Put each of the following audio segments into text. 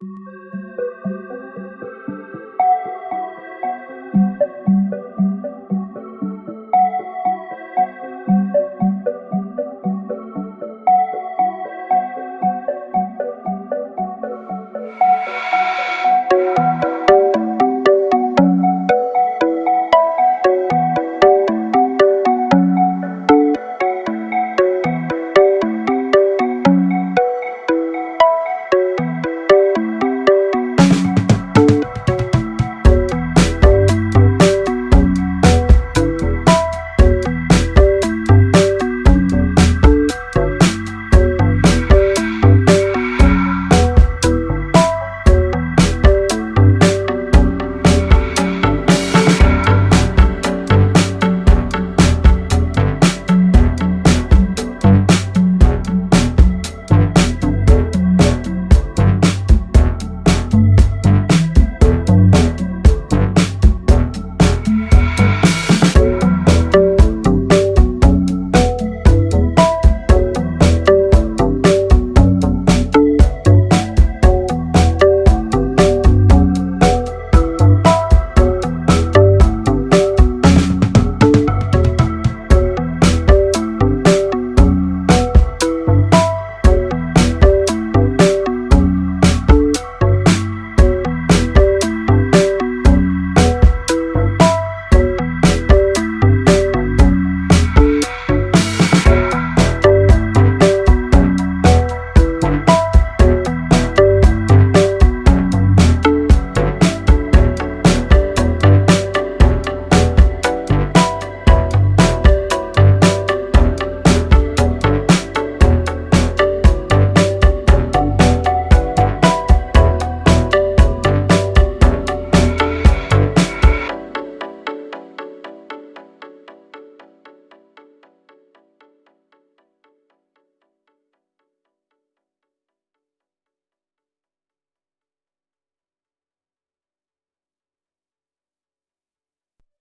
Música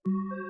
you